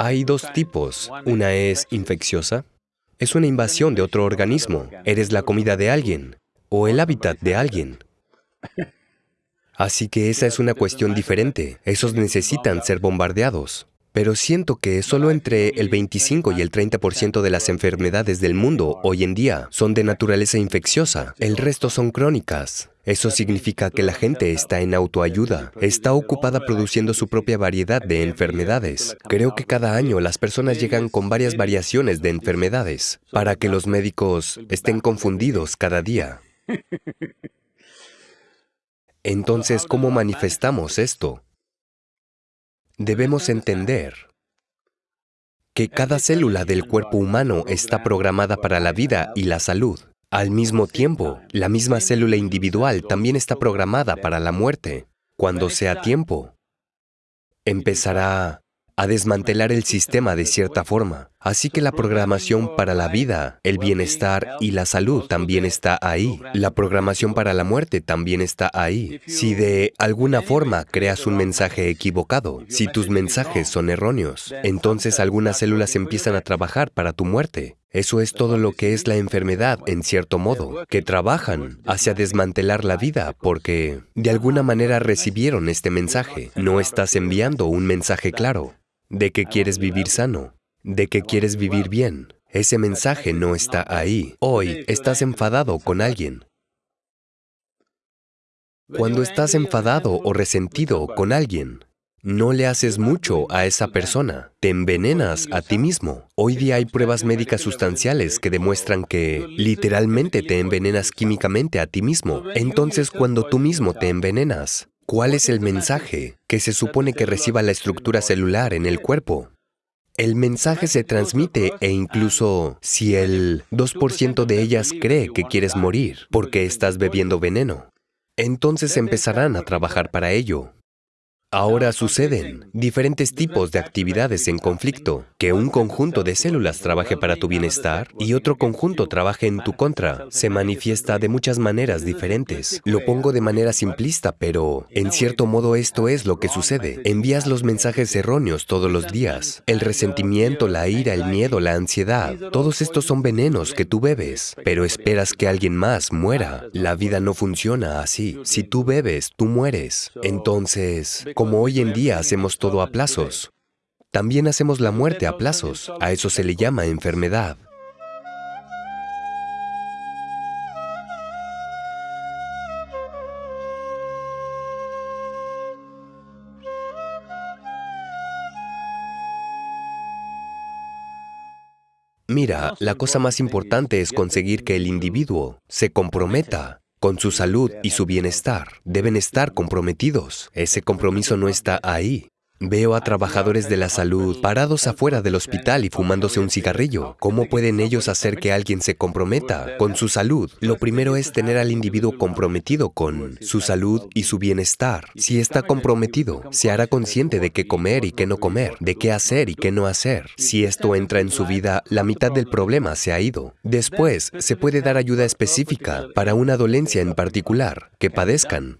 Hay dos tipos. Una es infecciosa. Es una invasión de otro organismo. Eres la comida de alguien o el hábitat de alguien. Así que esa es una cuestión diferente. Esos necesitan ser bombardeados. Pero siento que solo entre el 25 y el 30% de las enfermedades del mundo hoy en día son de naturaleza infecciosa. El resto son crónicas. Eso significa que la gente está en autoayuda, está ocupada produciendo su propia variedad de enfermedades. Creo que cada año las personas llegan con varias variaciones de enfermedades para que los médicos estén confundidos cada día. Entonces, ¿cómo manifestamos esto? Debemos entender que cada célula del cuerpo humano está programada para la vida y la salud. Al mismo tiempo, la misma célula individual también está programada para la muerte. Cuando sea tiempo, empezará a desmantelar el sistema de cierta forma. Así que la programación para la vida, el bienestar y la salud también está ahí. La programación para la muerte también está ahí. Si de alguna forma creas un mensaje equivocado, si tus mensajes son erróneos, entonces algunas células empiezan a trabajar para tu muerte. Eso es todo lo que es la enfermedad, en cierto modo, que trabajan hacia desmantelar la vida porque de alguna manera recibieron este mensaje. No estás enviando un mensaje claro de que quieres vivir sano, de que quieres vivir bien. Ese mensaje no está ahí. Hoy estás enfadado con alguien. Cuando estás enfadado o resentido con alguien, no le haces mucho a esa persona, te envenenas a ti mismo. Hoy día hay pruebas médicas sustanciales que demuestran que literalmente te envenenas químicamente a ti mismo. Entonces, cuando tú mismo te envenenas, ¿Cuál es el mensaje que se supone que reciba la estructura celular en el cuerpo? El mensaje se transmite e incluso si el 2% de ellas cree que quieres morir porque estás bebiendo veneno, entonces empezarán a trabajar para ello. Ahora suceden diferentes tipos de actividades en conflicto, que un conjunto de células trabaje para tu bienestar y otro conjunto trabaje en tu contra. Se manifiesta de muchas maneras diferentes. Lo pongo de manera simplista, pero en cierto modo esto es lo que sucede. Envías los mensajes erróneos todos los días. El resentimiento, la ira, el miedo, la ansiedad, todos estos son venenos que tú bebes, pero esperas que alguien más muera. La vida no funciona así. Si tú bebes, tú mueres. Entonces, como hoy en día hacemos todo a plazos, también hacemos la muerte a plazos. A eso se le llama enfermedad. Mira, la cosa más importante es conseguir que el individuo se comprometa con su salud y su bienestar. Deben estar comprometidos. Ese compromiso no está ahí. Veo a trabajadores de la salud parados afuera del hospital y fumándose un cigarrillo. ¿Cómo pueden ellos hacer que alguien se comprometa con su salud? Lo primero es tener al individuo comprometido con su salud y su bienestar. Si está comprometido, se hará consciente de qué comer y qué no comer, de qué hacer y qué no hacer. Si esto entra en su vida, la mitad del problema se ha ido. Después, se puede dar ayuda específica para una dolencia en particular que padezcan